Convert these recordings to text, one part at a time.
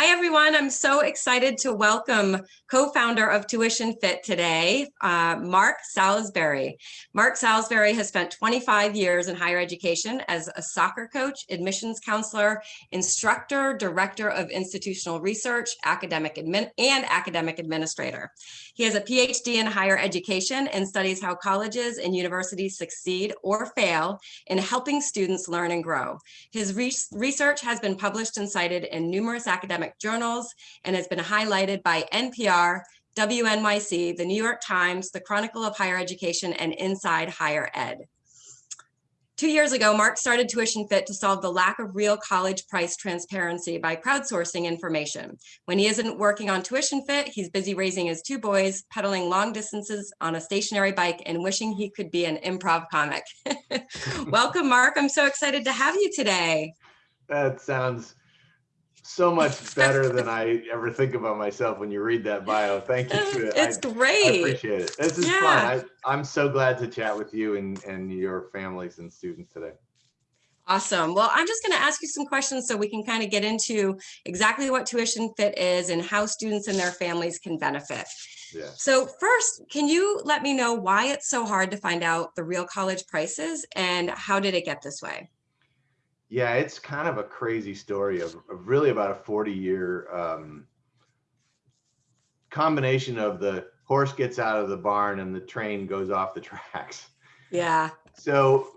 Hi, everyone. I'm so excited to welcome co-founder of Tuition Fit today, uh, Mark Salisbury. Mark Salisbury has spent 25 years in higher education as a soccer coach, admissions counselor, instructor, director of institutional research, academic admin, and academic administrator. He has a PhD in higher education and studies how colleges and universities succeed or fail in helping students learn and grow. His re research has been published and cited in numerous academic journals and has been highlighted by NPR, WNYC, the New York Times, the Chronicle of Higher Education, and Inside Higher Ed. Two years ago, Mark started Tuition Fit to solve the lack of real college price transparency by crowdsourcing information. When he isn't working on Tuition Fit, he's busy raising his two boys, pedaling long distances on a stationary bike, and wishing he could be an improv comic. Welcome, Mark. I'm so excited to have you today. That sounds so much better than I ever think about myself when you read that bio. Thank you. It's I, great. I appreciate it. This is yeah. fun. I, I'm so glad to chat with you and, and your families and students today. Awesome. Well, I'm just going to ask you some questions so we can kind of get into exactly what Tuition Fit is and how students and their families can benefit. Yeah. So first, can you let me know why it's so hard to find out the real college prices and how did it get this way? Yeah, it's kind of a crazy story of, of really about a 40 year um, combination of the horse gets out of the barn and the train goes off the tracks. Yeah. So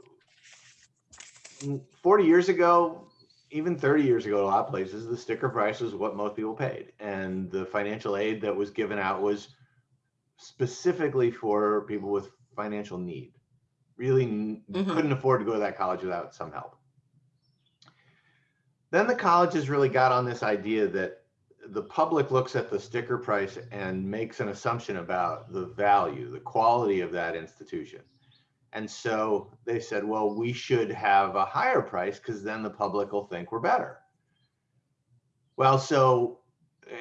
40 years ago, even 30 years ago, a lot of places, the sticker price was what most people paid. And the financial aid that was given out was specifically for people with financial need, really mm -hmm. couldn't afford to go to that college without some help. Then the colleges really got on this idea that the public looks at the sticker price and makes an assumption about the value, the quality of that institution. And so they said, well, we should have a higher price because then the public will think we're better. Well, so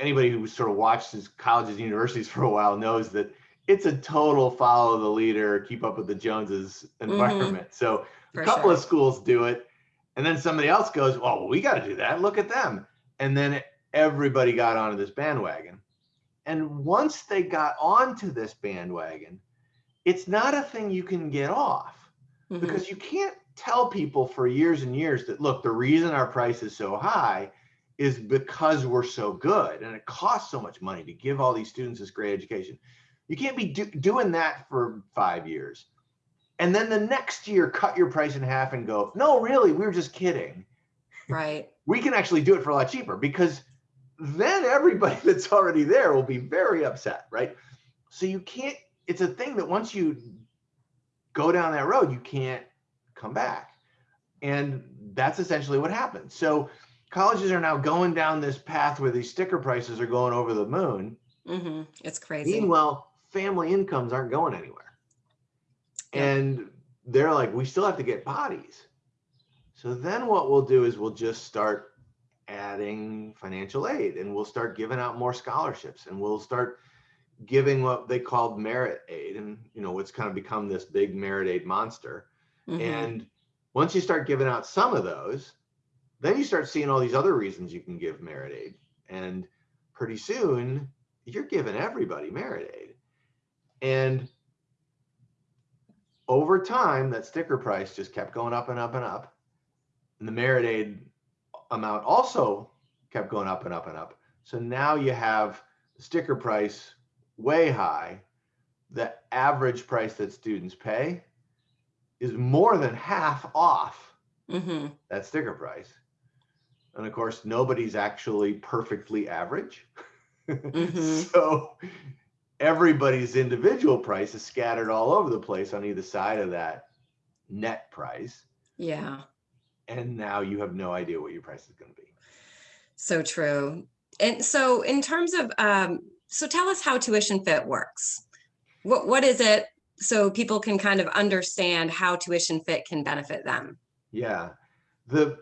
anybody who sort of watches colleges and universities for a while knows that it's a total follow the leader, keep up with the Joneses mm-hmm. environment. Mm -hmm. So a for couple sure. of schools do it and then somebody else goes, well, we got to do that. Look at them. And then everybody got onto this bandwagon. And once they got onto this bandwagon, it's not a thing you can get off mm -hmm. because you can't tell people for years and years that, look, the reason our price is so high is because we're so good and it costs so much money to give all these students this great education. You can't be do doing that for five years and then the next year cut your price in half and go, no, really, we were just kidding. Right. we can actually do it for a lot cheaper because then everybody that's already there will be very upset, right? So you can't, it's a thing that once you go down that road, you can't come back. And that's essentially what happened. So colleges are now going down this path where these sticker prices are going over the moon. Mm -hmm. It's crazy. Meanwhile, family incomes aren't going anywhere. And they're like, we still have to get bodies. So then what we'll do is we'll just start adding financial aid and we'll start giving out more scholarships and we'll start giving what they called merit aid and you know what's kind of become this big merit aid monster mm -hmm. and once you start giving out some of those then you start seeing all these other reasons you can give merit aid and pretty soon you're giving everybody merit aid and over time, that sticker price just kept going up and up and up. And the merit aid amount also kept going up and up and up. So now you have sticker price way high. The average price that students pay is more than half off mm -hmm. that sticker price. And of course, nobody's actually perfectly average. Mm -hmm. so everybody's individual price is scattered all over the place on either side of that net price. Yeah. And now you have no idea what your price is going to be. So true. And so in terms of, um, so tell us how tuition fit works. What, what is it so people can kind of understand how tuition fit can benefit them? Yeah. The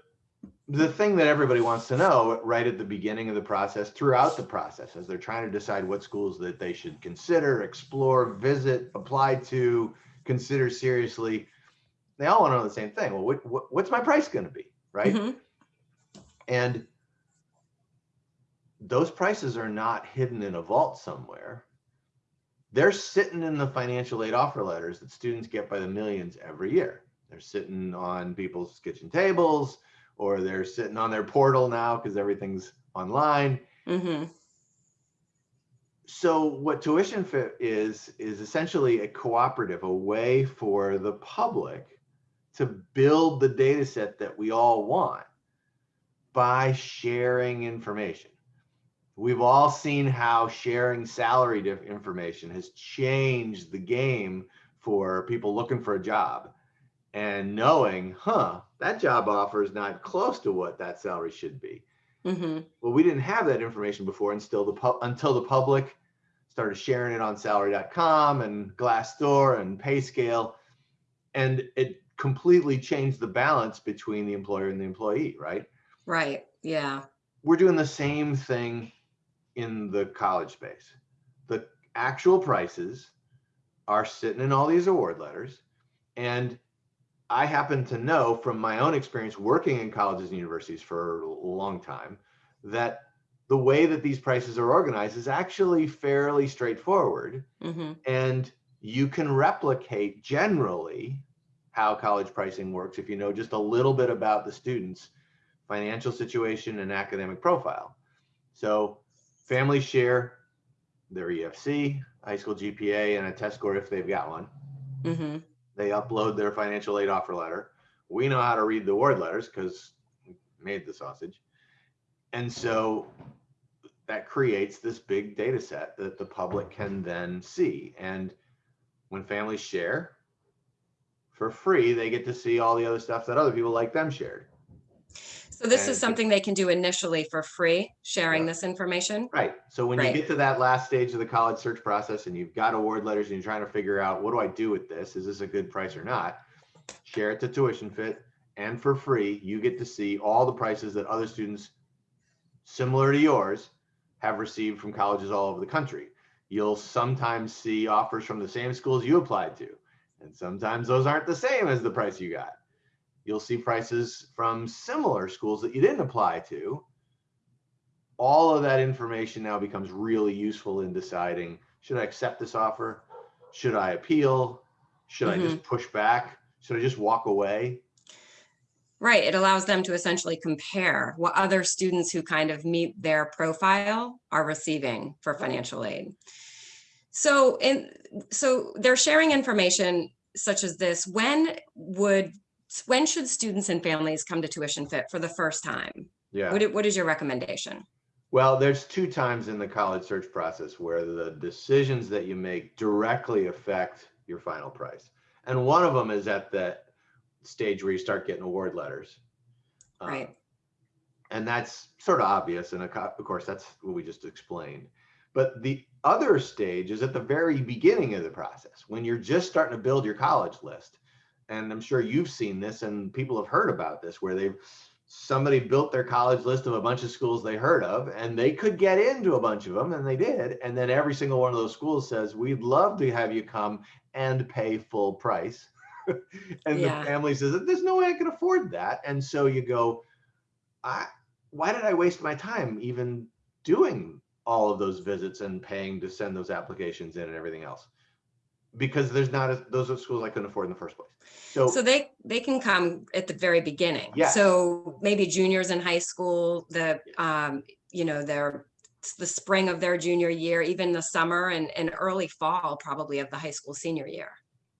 the thing that everybody wants to know right at the beginning of the process, throughout the process, as they're trying to decide what schools that they should consider, explore, visit, apply to, consider seriously, they all want to know the same thing. Well, what, what, what's my price going to be, right? Mm -hmm. And those prices are not hidden in a vault somewhere. They're sitting in the financial aid offer letters that students get by the millions every year. They're sitting on people's kitchen tables or they're sitting on their portal now because everything's online. hmm So what Tuition Fit is, is essentially a cooperative, a way for the public to build the data set that we all want by sharing information. We've all seen how sharing salary diff- information has changed the game for people looking for a job and knowing, huh, that job offer is not close to what that salary should be. hmm Well, we didn't have that information before until the pub until the public started sharing it on salary.com and Glassdoor and Payscale. And it completely changed the balance between the employer and the employee, right? Right. Yeah. We're doing the same thing in the college space. The actual prices are sitting in all these award letters. And I happen to know from my own experience working in colleges and universities for a long time that the way that these prices are organized is actually fairly straightforward. hmm And you can replicate generally how college pricing works if you know just a little bit about the student's financial situation and academic profile. So families share their EFC, high school GPA, and a test score if they've got one. hmm They upload their financial aid offer letter. We know how to read the word letters because we made the sausage. And so that creates this big data set that the public can then see. And when families share for free, they get to see all the other stuff that other people like them shared. So this is something they can do initially for free, sharing this information? Right. So when you get to that last stage of the college search process and you've got award letters and you're trying to figure out what do I do with this? Is this a good price or not? Share it to Tuition Fit and for free, you get to see all the prices that other students similar to yours have received from colleges all over the country. You'll sometimes see offers from the same schools you applied to, and sometimes those aren't the same as the price you got. You'll see prices from similar schools that you didn't apply to, all of that information now becomes really useful in deciding should I accept this offer? Should I appeal? Should I just mm-hmm. push back? Should I just walk away? Right. It allows them to essentially compare what other students who kind of meet their profile are receiving for financial aid. So in so they're sharing information such as this. When would when should students and families come to Tuition Fit for the first time? Yeah. What, what is your recommendation? Well, there's two times in the college search process where the decisions that you make directly affect your final price. And one of them is at that stage where you start getting award letters. Um, Right. and that's sort of obvious. And of course, that's what we just explained. But the other stage is at the very beginning of the process when you're just starting to build your college list. And I'm sure you've seen this and people have heard about this where they've somebody built their college list of a bunch of schools they heard of and they could get into a bunch of them and they did. And then every single one of those schools says, We'd love to have you come and pay full price. and Yeah. the family says, There's no way I can afford that. And so you go, I why did I waste my time even doing all of those visits and paying to send those applications in and everything else? Because there's not a, those are schools I couldn't afford in the first place. So, So they, they can come at the very beginning. Yes. So maybe juniors in high school, the, um, you know, their, the spring of their junior year, even the summer and, and early fall probably of the high school senior year.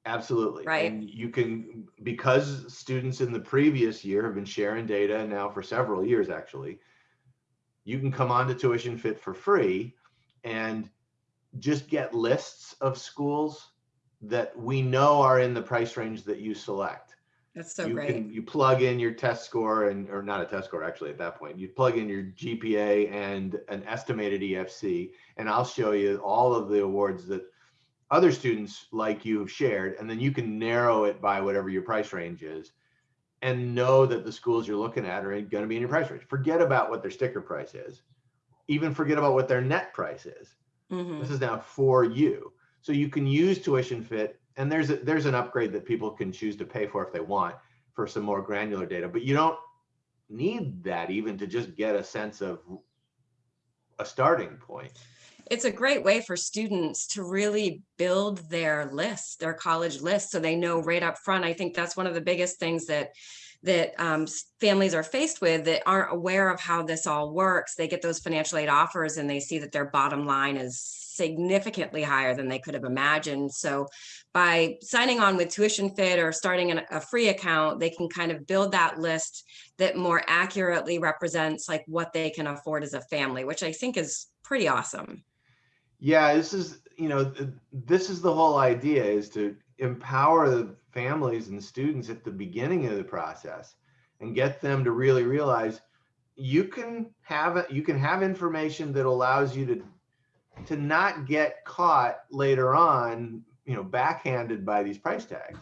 Absolutely. Right. And you can, because students in the previous year have been sharing data now for several years, actually, you can come on to Tuition Fit for free and just get lists of schools that we know are in the price range that you select. That's so you great. can you plug in your test score and or not a test score actually at that point you plug in your gpa and an estimated efc and i'll show you all of the awards that other students like you have shared and then you can narrow it by whatever your price range is and know that the schools you're looking at are going to be in your price range forget about what their sticker price is even forget about what their net price is Mhm. this is now for you. So you can use Tuition Fit, and there's a, there's an upgrade that people can choose to pay for if they want for some more granular data. But you don't need that even to just get a sense of a starting point. It's a great way for students to really build their list, their college list, so they know right up front. I think that's one of the biggest things that that um, families are faced with that aren't aware of how this all works. They get those financial aid offers and they see that their bottom line is significantly higher than they could have imagined. So by signing on with Tuition Fit or starting an, a free account, they can kind of build that list that more accurately represents like what they can afford as a family, which I think is pretty awesome. Yeah, this is, you know, this is the whole idea is to empower the families and students at the beginning of the process and get them to really realize you can have you can have information that allows you to to not get caught later on you know backhanded by these price tags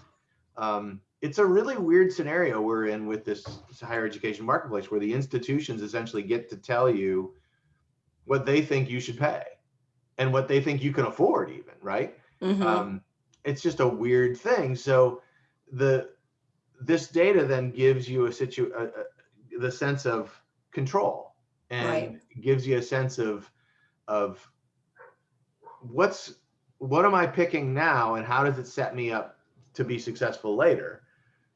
um, it's a really weird scenario we're in with this higher education marketplace where the institutions essentially get to tell you what they think you should pay and what they think you can afford even right mm -hmm. um, it's just a weird thing. So the this data then gives you a situ a, a, the sense of control and right. gives you a sense of of what's what am I picking now and how does it set me up to be successful later?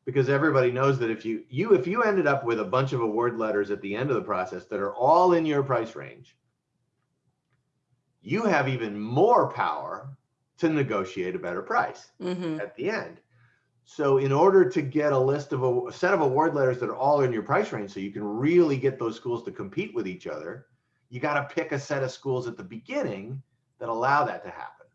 Because everybody knows that if you you if you ended up with a bunch of award letters at the end of the process that are all in your price range, you have even more power to negotiate a better price mm -hmm. at the end. So in order to get a list of a, a, set of award letters that are all in your price range, so you can really get those schools to compete with each other, you got to pick a set of schools at the beginning that allow that to happen.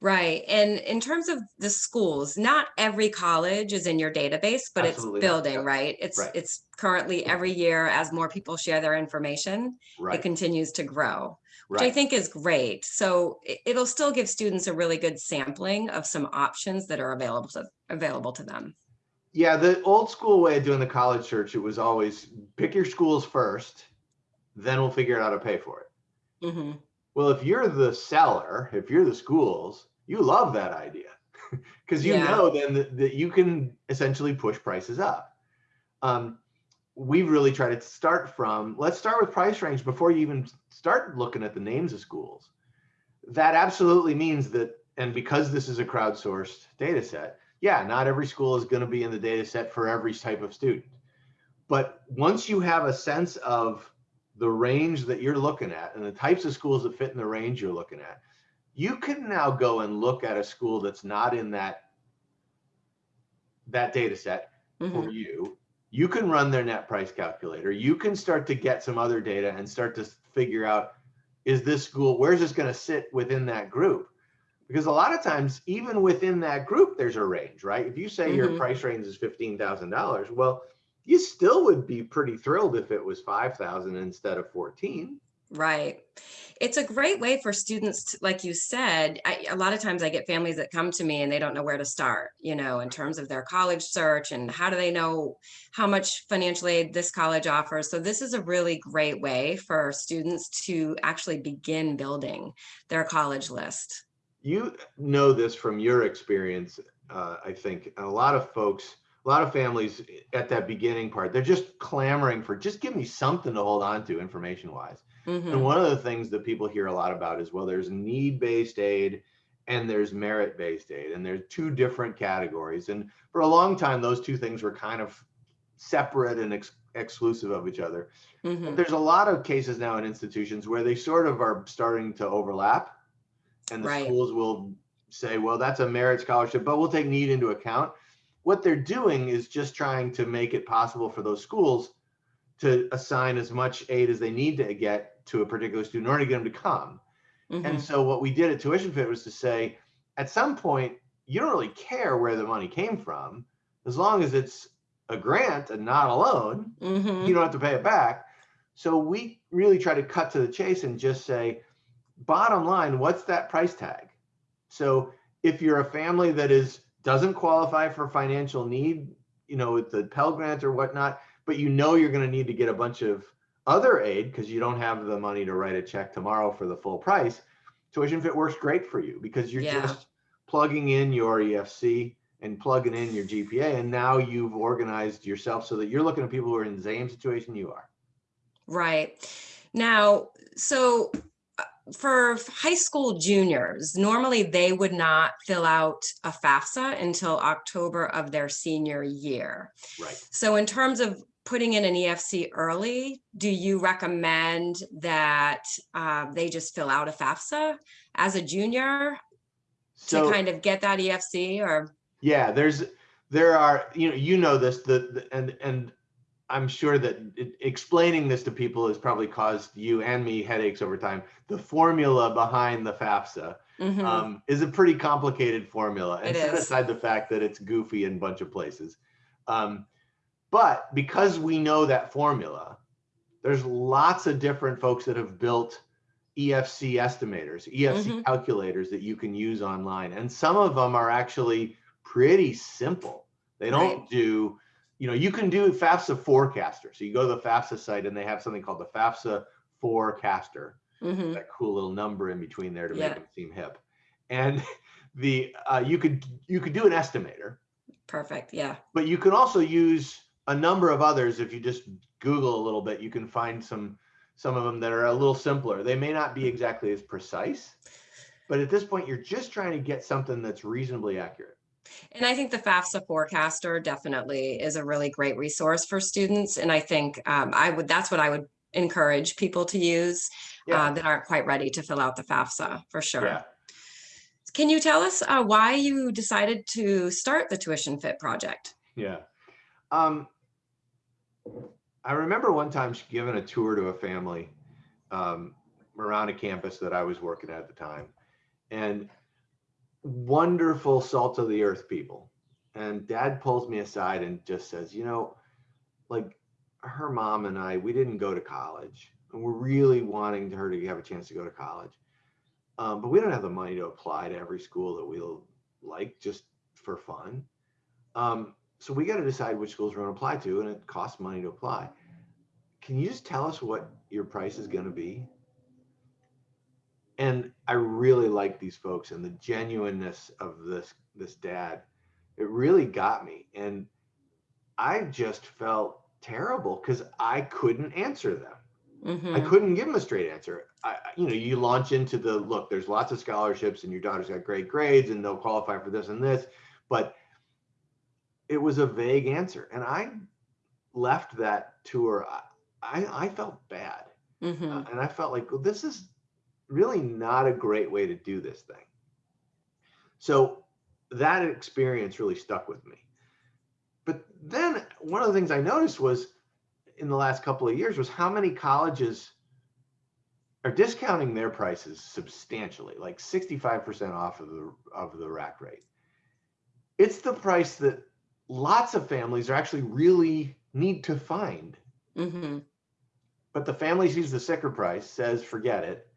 Right. And in terms of the schools, not every college is in your database, but Absolutely it's building, not. right? It's right. it's currently every year as more people share their information, right. it continues to grow which right. I think is great. So it'll still give students a really good sampling of some options that are available to available to them. Yeah, the old school way of doing the college search, it was always pick your schools first, then we'll figure out how to pay for it. Mm -hmm. Well, if you're the seller, if you're the schools, you love that idea because you yeah. know then that, that, you can essentially push prices up. Um, we really try to start from, let's start with price range before you even start looking at the names of schools. That absolutely means that, and because this is a crowdsourced data set, yeah, not every school is gonna be in the data set for every type of student. But once you have a sense of the range that you're looking at and the types of schools that fit in the range you're looking at, you can now go and look at a school that's not in that that data set mm -hmm. for mm-hmm. you you can run their net price calculator. You can start to get some other data and start to figure out, is this school, where's this gonna sit within that group? Because a lot of times, even within that group, there's a range, right? If you say mm -hmm. your mm-hmm. price range is $15,000, well, you still would be pretty thrilled if it was 5,000 instead of 14. Right. It's a great way for students, to, like you said, I, a lot of times I get families that come to me and they don't know where to start, you know, in terms of their college search and how do they know how much financial aid this college offers. So this is a really great way for students to actually begin building their college list. You know this from your experience, uh, I think. A lot of folks, a lot of families at that beginning part, they're just clamoring for, just give me something to hold on to information wise Mm -hmm. And one of the things that people hear a lot about is, well, there's need-based aid and there's merit-based aid, and there's two different categories. And for a long time, those two things were kind of separate and ex exclusive of each other. Mm -hmm. There's a lot of cases now in institutions where they sort of are starting to overlap, and the right. schools will say, well, that's a merit scholarship, but we'll take need into account. What they're doing is just trying to make it possible for those schools to assign as much aid as they need to get to a particular student in order to get them to come. Mm -hmm. And mm-hmm. so what we did at Tuition Fit was to say, at some point, you don't really care where the money came from, as long as it's a grant and not a loan, mm -hmm. you don't have to pay it back. So we really try to cut to the chase and just say, bottom line, what's that price tag? So if you're a family that is doesn't qualify for financial need, you know, with the Pell Grant or whatnot, but you know you're going to need to get a bunch of other aid because you don't have the money to write a check tomorrow for the full price, Tuition Fit works great for you because you're yeah. just plugging in your EFC and plugging in your GPA, and now you've organized yourself so that you're looking at people who are in the same situation you are. Right. Now, so for high school juniors, normally they would not fill out a FAFSA until October of their senior year. Right. So in terms of putting in an EFC early, do you recommend that uh, they just fill out a FAFSA as a junior to kind of get that EFC or? yeah, there's, there are, you know, you know this, the, the- and, and I'm sure that it- explaining this to people has probably caused you and me headaches over time. The formula behind the FAFSA Mhm, um, is a pretty complicated formula. And set aside the fact that it's goofy in a bunch of places. Um, but because we know that formula, there's lots of different folks that have built EFC estimators, EFC Mhm. calculators that you can use online. And some of them are actually pretty simple. They don't Right. do, you know, you can do FAFSA4caster. So you go to the FAFSA site and they have something called the FAFSA forecaster mhm, that cool little number in between there to Yeah. make them seem hip. And the uh, you could you could do an estimator, Perfect, yeah, but you can also use a number of others. If you just Google a little bit, you can find some some of them that are a little simpler. They may not be exactly as precise, but at this point, you're just trying to get something that's reasonably accurate. And I think the FAFSA4caster definitely is a really great resource for students. And I think um, I would, that's what I would encourage people to use uh, that aren't quite ready to fill out the FAFSA, for sure. yeah. Can you tell us uh, why you decided to start the Tuition Fit project? Yeah. Um, I remember one time giving a tour to a family um, around a campus that I was working at the time, and wonderful salt of the earth people. And dad pulls me aside and just says, you know, like her mom and I, we didn't go to college, and we're really wanting her to have a chance to go to college. Um, but we don't have the money to apply to every school that we'll like just for fun. Um, so we got to decide which schools we're going to apply to, and it costs money to apply. Can you just tell us what your price is going to be? And I really like these folks and the genuineness of this this dad. It really got me, and I just felt terrible because I couldn't answer them. I Mhm, couldn't give them a straight answer. I, I- you know, you launch into the look. There's lots of scholarships, and your daughter's got great grades, and they'll qualify for this and this. But it was a vague answer, and I left that tour. I I, I felt bad, mhm, uh, and I felt like well, this is really not a great way to do this thing. So that experience really stuck with me. But then one of the things I noticed was in the last couple of years was how many colleges are discounting their prices substantially, like 65% off of the of the rack rate. It's the price that lots of families are actually really need to find. mhm, But the family sees the sticker price, says forget it,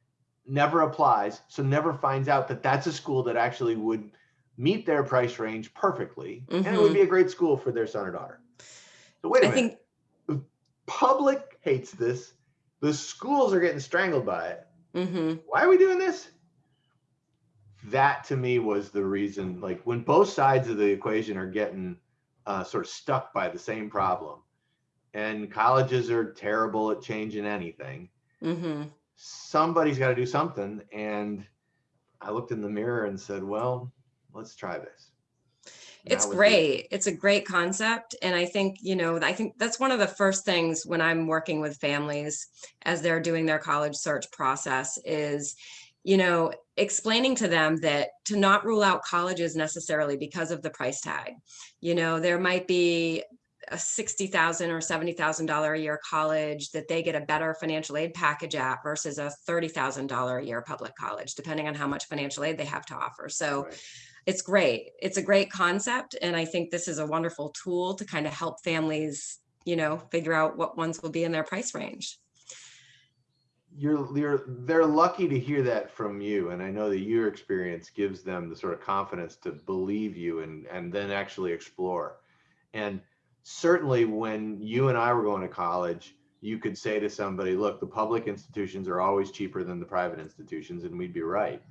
never applies, so never finds out that that's a school that actually would meet their price range perfectly, and it would be a great school for their son or daughter. So wait a I minute, think, public hates this. The schools are getting strangled by it. mhm, Why are we doing this? That to me was the reason. Like when both sides of the equation are getting uh, sort of stuck by the same problem, and colleges are terrible at changing anything. mhm. Somebody's got to do something. And I looked in the mirror and said, well, let's try this. And It's was it. great. It's a great concept. And I think, you know, I think that's one of the first things when I'm working with families as they're doing their college search process is, you know, explaining to them that to not rule out colleges necessarily because of the price tag. You know, there might be a 60,000 or seventy thousand dollar a year college that they get a better financial aid package at versus a thirty thousand dollar a year public college, depending on how much financial aid they have to offer. So Right. it's great. It's a great concept. And I think this is a wonderful tool to kind of help families, you know, figure out what ones will be in their price range. You're, you're, they're lucky to hear that from you. And I know that your experience gives them the sort of confidence to believe you and, and then actually explore. And certainly when you and I were going to college, you could say to somebody, look, the public institutions are always cheaper than the private institutions, and we'd be right.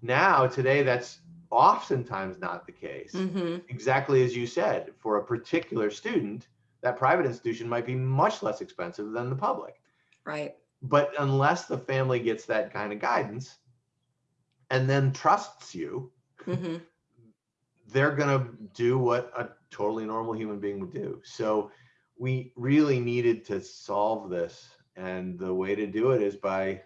Now, today, that's oftentimes not the case. hmm Exactly as you said, for a particular student, that private institution might be much less expensive than the public. Right. But unless the family gets that kind of guidance and then trusts you, hmm they're going to do what a totally normal human being would do. So we really needed to solve this. And the way to do it is by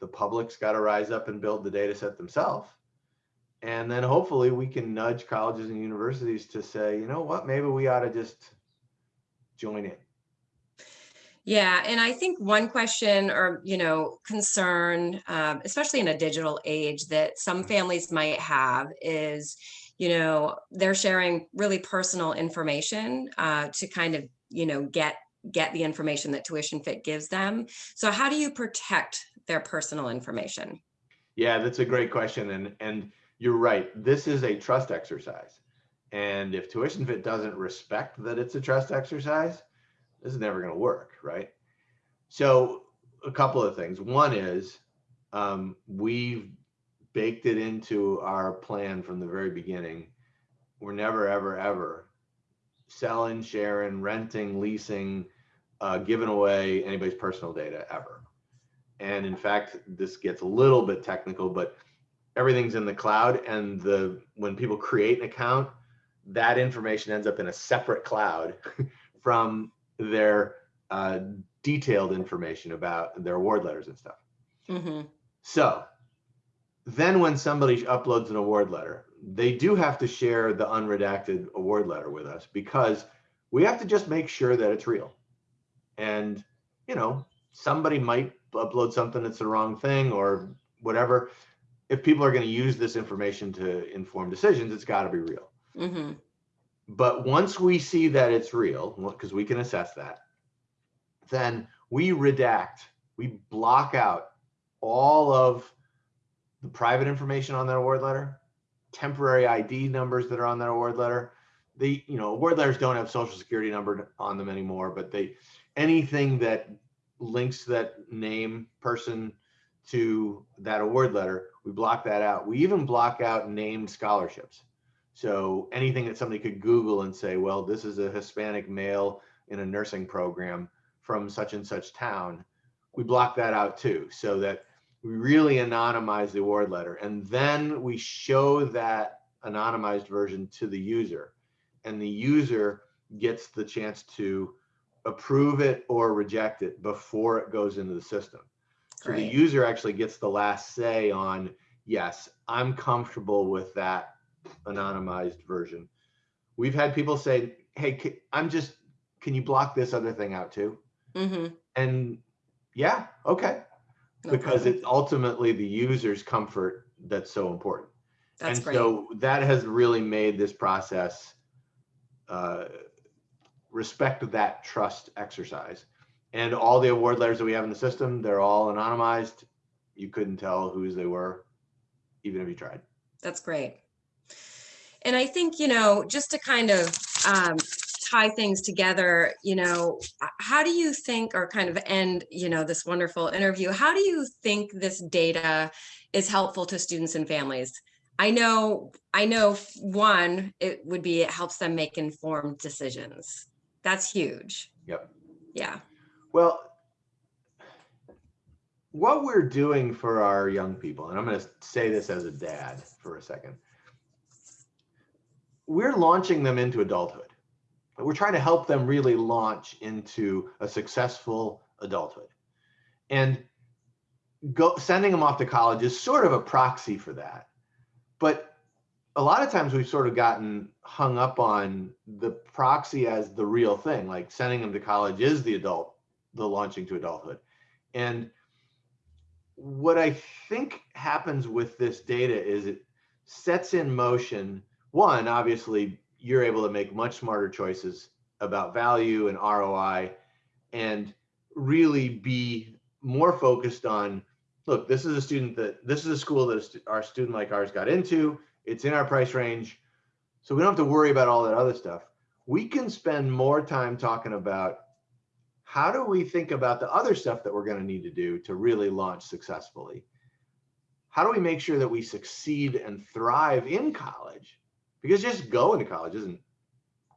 the public's got to rise up and build the data set themselves. And then hopefully we can nudge colleges and universities to say, you know what, maybe we ought to just join in. Yeah, and I think one question or, you know, concern, um, especially in a digital age that some families might have is, you know, they're sharing really personal information uh, to kind of, you know, get get the information that Tuition Fit gives them. So how do you protect their personal information? Yeah, that's a great question. And and you're right. This is a trust exercise. And if Tuition Fit doesn't respect that it's a trust exercise, this is never going to work, right? So a couple of things. One is um, we've baked it into our plan from the very beginning. We're never, ever, ever selling, sharing, renting, leasing, uh, giving away anybody's personal data ever. And in fact, this gets a little bit technical, but everything's in the cloud and the when people create an account, that information ends up in a separate cloud from their uh, detailed information about their award letters and stuff. hmm So then when somebody uploads an award letter, they do have to share the unredacted award letter with us because we have to just make sure that it's real. And, you know, somebody might upload something that's the wrong thing or whatever. If people are going to use this information to inform decisions, it's got to be real. hmm But once we see that it's real, because we can assess that, then we redact, we block out all of the private information on that award letter, temporary ID numbers that are on that award letter. The, you know, award letters don't have social security number on them anymore, but they, anything that links that name person to that award letter, we block that out. We even block out named scholarships. So anything that somebody could Google and say, well, this is a Hispanic male in a nursing program from such and such town, we block that out too, so that we really anonymize the award letter. And then we show that anonymized version to the user. And the user gets the chance to approve it or reject it before it goes into the system. So the user actually gets the last say on, yes, I'm comfortable with that anonymized version. We've had people say, hey, I'm just, can you block this other thing out too? hmm And yeah, okay, No because problem. it's ultimately the user's comfort that's so important. That's and great. so that has really made this process uh, respect that trust exercise. And all the award letters that we have in the system, they're all anonymized. You couldn't tell whose they were, even if you tried. That's great. And I think, you know, just to kind of um, tie things together, you know, how do you think, or kind of end, you know, this wonderful interview, how do you think this data is helpful to students and families? I know, I know, one, it would be, it helps them make informed decisions. That's huge. Yep. Yeah. Well, what we're doing for our young people, and I'm going to say this as a dad for a second, we're launching them into adulthood. But we're trying to help them really launch into a successful adulthood. And go sending them off to college is sort of a proxy for that. But a lot of times we've sort of gotten hung up on the proxy as the real thing, like sending them to college is the adult, the launching to adulthood. And what I think happens with this data is it sets in motion one, obviously, you're able to make much smarter choices about value and ROI and really be more focused on look, this is a student that this is a school that our student like ours got into. It's in our price range. So we don't have to worry about all that other stuff. We can spend more time talking about how do we think about the other stuff that we're going to need to do to really launch successfully? How do we make sure that we succeed and thrive in college? Because just going to college isn't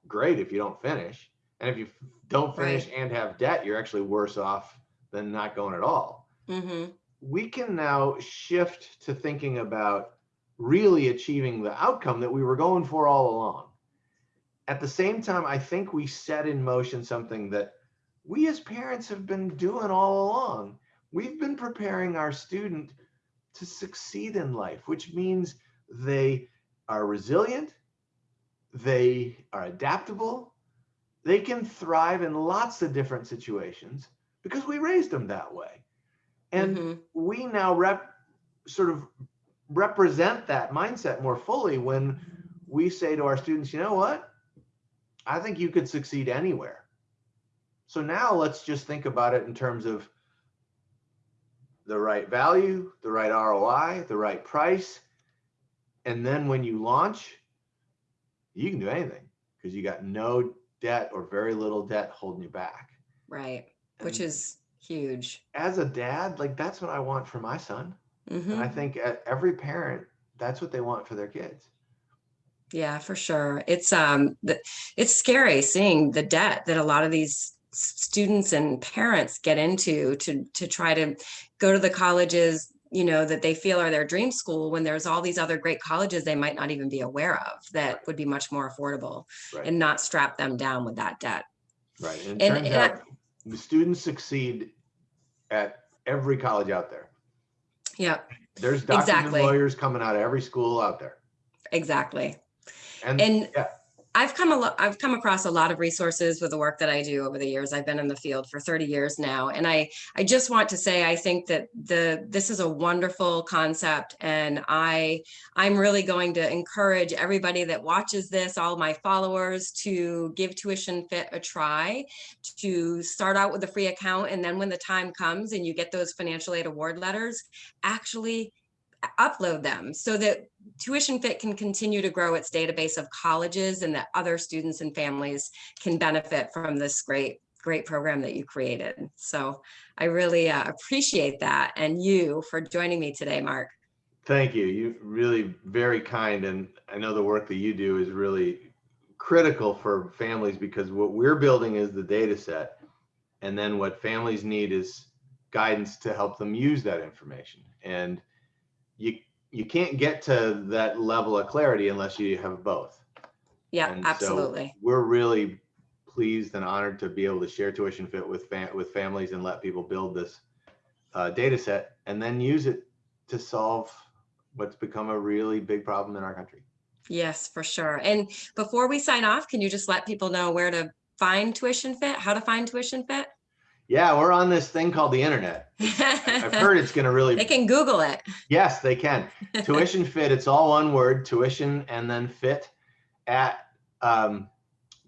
great if you don't finish. And if you don't finish and have debt, you're actually worse off than not going at all. hmm We can now shift to thinking about really achieving the outcome that we were going for all along. At the same time, I think we set in motion something that we as parents have been doing all along. We've been preparing our student to succeed in life, which means they are resilient, they are adaptable, they can thrive in lots of different situations because we raised them that way. And hmm we now rep sort of represent that mindset more fully when we say to our students, you know what? I think you could succeed anywhere. So now let's just think about it in terms of the right value, the right ROI, the right price. And then when you launch, you can do anything because you got no debt or very little debt holding you back. Right. Which is huge. as a dad, like that's what I want for my son. hmm And I think every parent, that's what they want for their kids. Yeah, for sure. It's um it's scary seeing the debt that a lot of these students and parents get into to to try to go to the colleges, you know, that they feel are their dream school when there's all these other great colleges they might not even be aware of that would be much more affordable Right. and not strap them down with that debt. Right. And And- and I- the students succeed at every college out there. Yeah, There's doctors Exactly. and lawyers coming out of every school out there. exactly. And, And yeah. I've come a I've come across a lot of resources with the work that I do over the years. I've been in the field for 30 years now. And I, I just want to say, I think that the, this is a wonderful concept. And I, I'm really going to encourage everybody that watches this, all my followers to give Tuition Fit a try, to start out with a free account. And then when the time comes and you get those financial aid award letters, actually upload them so that Tuition Fit can continue to grow its database of colleges and that other students and families can benefit from this great, great program that you created. So I really uh, appreciate that and you for joining me today, Mark. thank you. You really very kind. And I know the work that you do is really critical for families because what we're building is the data set. And then what families need is guidance to help them use that information. And you you can't get to that level of clarity unless you have both. Yeah, And so absolutely. we're really pleased and honored to be able to share tuition fit with fam- with families and let people build this uh, data set and then use it to solve what's become a really big problem in our country. Yes, for sure. And before we sign off, can you just let people know where to find Tuition Fit, how to find Tuition Fit? Yeah, we're on this thing called the internet. I've heard it's going to really They can Google it. Yes, they can. tuition fit, it's all one word, tuition and then fit at um,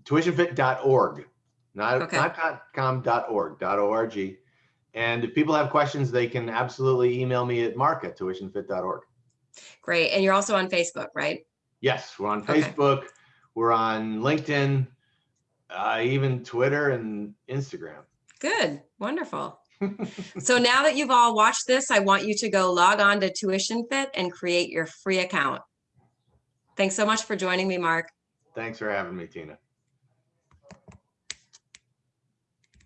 tuitionfit.org. Not, Okay. not .com, dot .org, dot .org. And if people have questions, they can absolutely email me at mark at tuitionfit.org. Great. And you're also on Facebook, right? Yes, we're on Okay. Facebook, we're on LinkedIn, uh, even Twitter and Instagram. Good, wonderful. So now that you've all watched this, I want you to go log on to Tuition Fit and create your free account. Thanks so much for joining me, Mark. Thanks for having me, Tina.